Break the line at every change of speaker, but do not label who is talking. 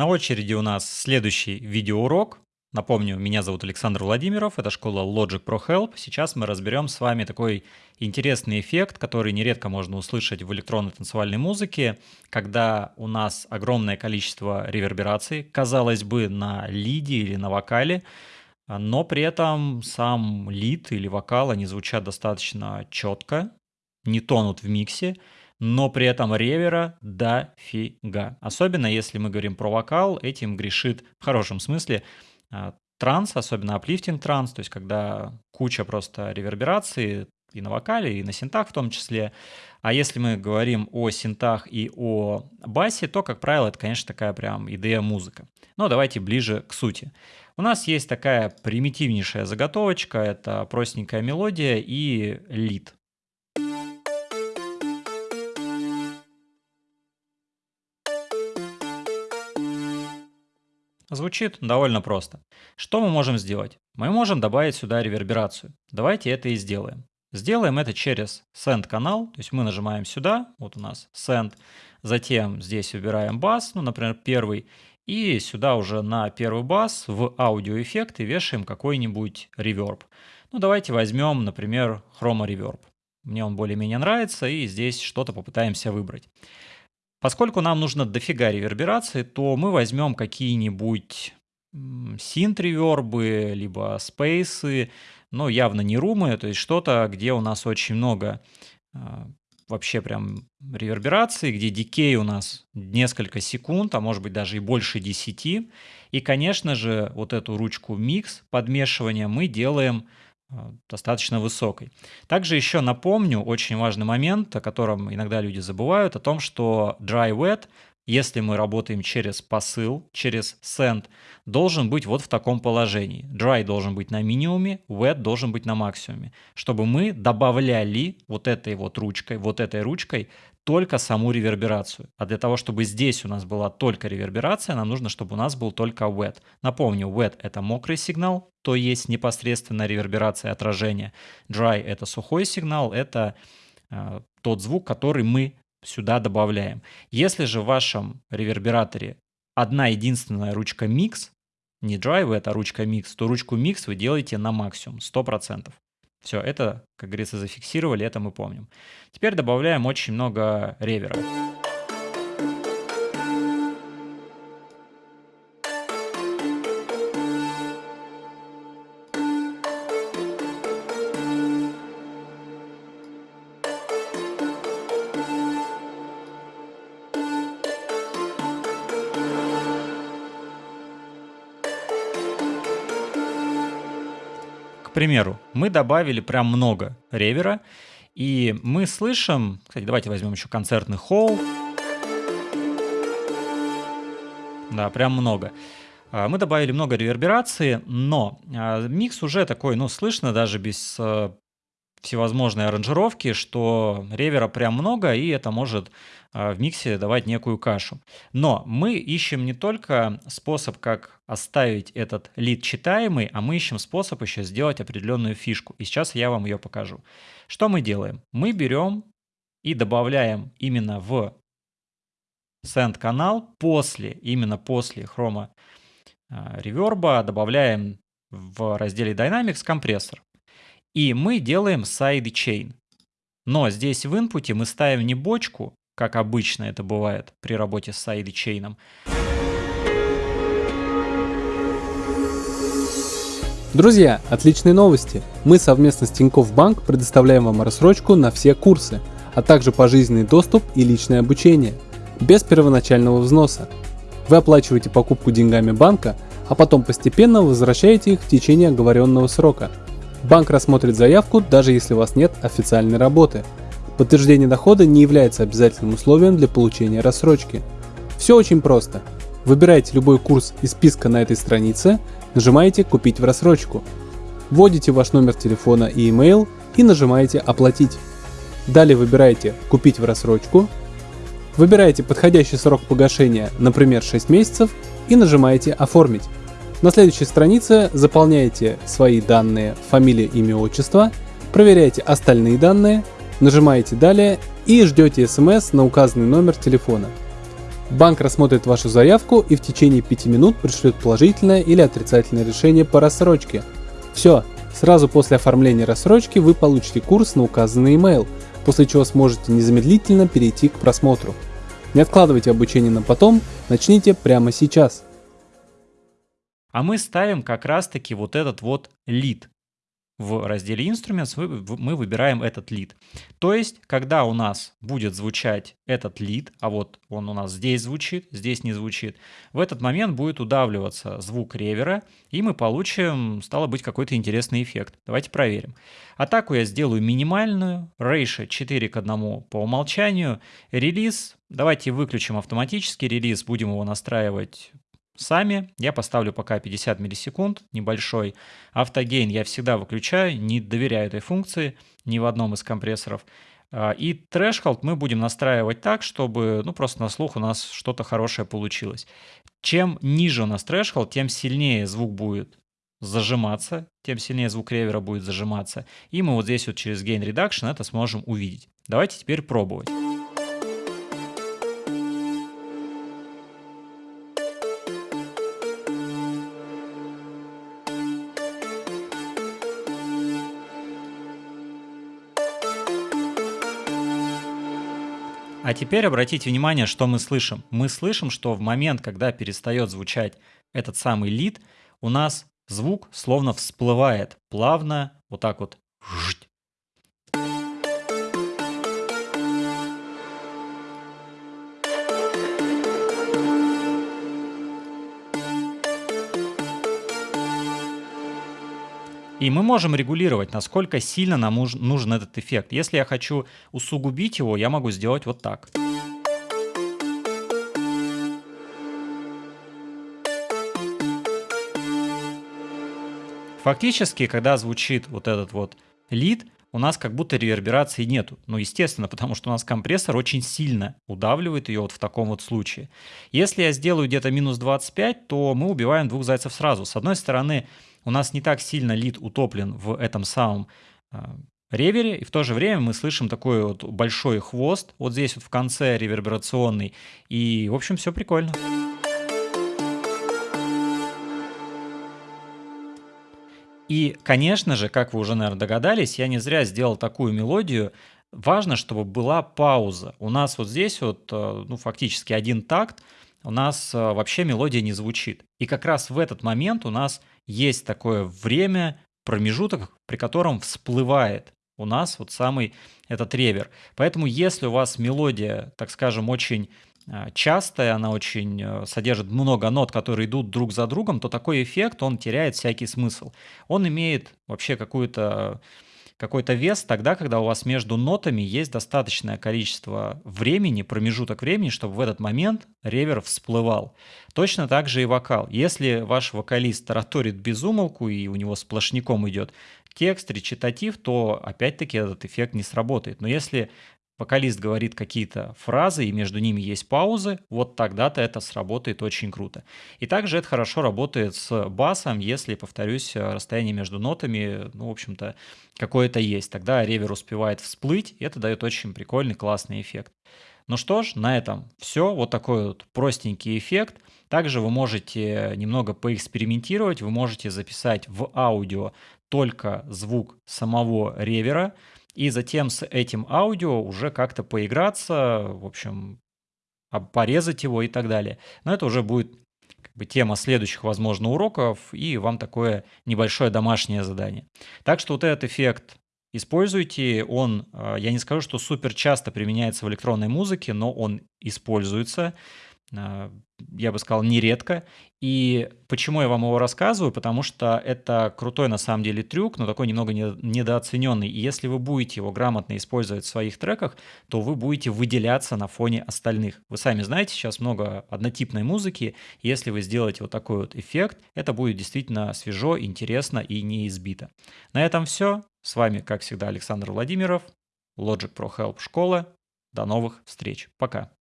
На очереди у нас следующий видеоурок. Напомню, меня зовут Александр Владимиров, это школа Logic Pro Help. Сейчас мы разберем с вами такой интересный эффект, который нередко можно услышать в электронной танцевальной музыке, когда у нас огромное количество ревербераций, казалось бы, на лиде или на вокале, но при этом сам лид или вокал, они звучат достаточно четко, не тонут в миксе, но при этом ревера дофига. Особенно если мы говорим про вокал, этим грешит в хорошем смысле а, транс, особенно аплифтинг транс, то есть когда куча просто реверберации и на вокале, и на синтах в том числе. А если мы говорим о синтах и о басе, то, как правило, это, конечно, такая прям идея музыка. Но давайте ближе к сути. У нас есть такая примитивнейшая заготовочка, это простенькая мелодия и лид. Звучит довольно просто. Что мы можем сделать? Мы можем добавить сюда реверберацию. Давайте это и сделаем. Сделаем это через Send канал, то есть мы нажимаем сюда, вот у нас Send, затем здесь выбираем бас, ну, например, первый, и сюда уже на первый бас в аудиоэффекты вешаем какой-нибудь реверб. Ну, давайте возьмем, например, хрома реверб. Мне он более-менее нравится, и здесь что-то попытаемся выбрать. Поскольку нам нужно дофига реверберации, то мы возьмем какие-нибудь синт-ревербы, либо спейсы, но явно не румы, то есть что-то, где у нас очень много а, вообще прям реверберации, где дикей у нас несколько секунд, а может быть даже и больше 10. И, конечно же, вот эту ручку микс подмешивания мы делаем достаточно высокой. Также еще напомню очень важный момент, о котором иногда люди забывают, о том, что dry wet, если мы работаем через посыл, через send, должен быть вот в таком положении. Dry должен быть на минимуме, wet должен быть на максимуме, чтобы мы добавляли вот этой вот ручкой, вот этой ручкой только саму реверберацию. А для того, чтобы здесь у нас была только реверберация, нам нужно, чтобы у нас был только wet. Напомню, wet — это мокрый сигнал, то есть непосредственно реверберация отражения. Dry — это сухой сигнал, это э, тот звук, который мы сюда добавляем. Если же в вашем ревербераторе одна единственная ручка mix, не wet, а ручка mix, то ручку mix вы делаете на максимум, 100%. Все, это, как говорится, зафиксировали, это мы помним. Теперь добавляем очень много ревера. К примеру, мы добавили прям много ревера, и мы слышим, кстати, давайте возьмем еще концертный холл. Да, прям много. А, мы добавили много реверберации, но а, микс уже такой, ну, слышно даже без э, всевозможные аранжировки, что ревера прям много, и это может а, в миксе давать некую кашу. Но мы ищем не только способ, как оставить этот лид читаемый, а мы ищем способ еще сделать определенную фишку. И сейчас я вам ее покажу. Что мы делаем? Мы берем и добавляем именно в send канал после, именно после хрома реверба, добавляем в разделе Dynamics компрессор. И мы делаем sidechain. Но здесь в инпуте мы ставим не бочку, как обычно это бывает при работе с сайдчейном.
Друзья, отличные новости! Мы совместно с Тинькофф Банк предоставляем вам рассрочку на все курсы, а также пожизненный доступ и личное обучение, без первоначального взноса. Вы оплачиваете покупку деньгами банка, а потом постепенно возвращаете их в течение оговоренного срока – Банк рассмотрит заявку, даже если у вас нет официальной работы. Подтверждение дохода не является обязательным условием для получения рассрочки. Все очень просто. Выбираете любой курс из списка на этой странице, нажимаете «Купить в рассрочку». Вводите ваш номер телефона и email и нажимаете «Оплатить». Далее выбираете «Купить в рассрочку», выбираете подходящий срок погашения, например 6 месяцев, и нажимаете «Оформить». На следующей странице заполняете свои данные, фамилия, имя, отчество, проверяете остальные данные, нажимаете «Далее» и ждете смс на указанный номер телефона. Банк рассмотрит вашу заявку и в течение 5 минут пришлет положительное или отрицательное решение по рассрочке. Все, сразу после оформления рассрочки вы получите курс на указанный email, после чего сможете незамедлительно перейти к просмотру. Не откладывайте обучение на потом, начните прямо сейчас.
А мы ставим как раз-таки вот этот вот лид в разделе Instruments мы выбираем этот лид. То есть, когда у нас будет звучать этот лид, а вот он у нас здесь звучит, здесь не звучит, в этот момент будет удавливаться звук ревера, и мы получим, стало быть, какой-то интересный эффект. Давайте проверим. Атаку я сделаю минимальную, рейша 4 к 1 по умолчанию, релиз, давайте выключим автоматический релиз, будем его настраивать сами. Я поставлю пока 50 миллисекунд, небольшой. Автогейн я всегда выключаю, не доверяю этой функции ни в одном из компрессоров. А, и трэшхолд мы будем настраивать так, чтобы, ну, просто на слух у нас что-то хорошее получилось. Чем ниже у нас трэшхолд, тем сильнее звук будет зажиматься, тем сильнее звук ревера будет зажиматься. И мы вот здесь вот через Gain Reduction это сможем увидеть. Давайте теперь пробовать. А теперь обратите внимание, что мы слышим. Мы слышим, что в момент, когда перестает звучать этот самый лид, у нас звук словно всплывает плавно, вот так вот. И мы можем регулировать, насколько сильно нам нужен этот эффект. Если я хочу усугубить его, я могу сделать вот так. Фактически, когда звучит вот этот вот лид, у нас как будто реверберации нету. Ну, естественно, потому что у нас компрессор очень сильно удавливает ее вот в таком вот случае. Если я сделаю где-то минус 25, то мы убиваем двух зайцев сразу. С одной стороны, у нас не так сильно лид утоплен в этом самом а, ревере, и в то же время мы слышим такой вот большой хвост, вот здесь вот в конце реверберационный, и, в общем, все прикольно. И, конечно же, как вы уже, наверное, догадались, я не зря сделал такую мелодию. Важно, чтобы была пауза. У нас вот здесь вот, э, ну, фактически один такт, у нас э, вообще мелодия не звучит. И как раз в этот момент у нас есть такое время, промежуток, при котором всплывает у нас вот самый этот ревер. Поэтому если у вас мелодия, так скажем, очень а, частая, она очень э, содержит много нот, которые идут друг за другом, то такой эффект, он теряет всякий смысл. Он имеет вообще какую-то какой-то вес тогда, когда у вас между нотами есть достаточное количество времени, промежуток времени, чтобы в этот момент ревер всплывал. Точно так же и вокал. Если ваш вокалист тараторит без умолку и у него сплошняком идет текст, речитатив, то опять-таки этот эффект не сработает. Но если вокалист говорит какие-то фразы, и между ними есть паузы, вот тогда-то это сработает очень круто. И также это хорошо работает с басом, если, повторюсь, расстояние между нотами, ну, в общем-то, какое-то есть. Тогда ревер успевает всплыть, и это дает очень прикольный, классный эффект. Ну что ж, на этом все. Вот такой вот простенький эффект. Также вы можете немного поэкспериментировать, вы можете записать в аудио только звук самого ревера, и затем с этим аудио уже как-то поиграться, в общем, порезать его и так далее. Но это уже будет как бы тема следующих, возможно, уроков, и вам такое небольшое домашнее задание. Так что вот этот эффект используйте. Он, а, я не скажу, что супер часто применяется в электронной музыке, но он используется. А, я бы сказал, нередко. И почему я вам его рассказываю? Потому что это крутой на самом деле трюк, но такой немного недооцененный. И если вы будете его грамотно использовать в своих треках, то вы будете выделяться на фоне остальных. Вы сами знаете, сейчас много однотипной музыки. Если вы сделаете вот такой вот эффект, это будет действительно свежо, интересно и не избито. На этом все. С вами, как всегда, Александр Владимиров, Logic Pro Help школа. До новых встреч. Пока.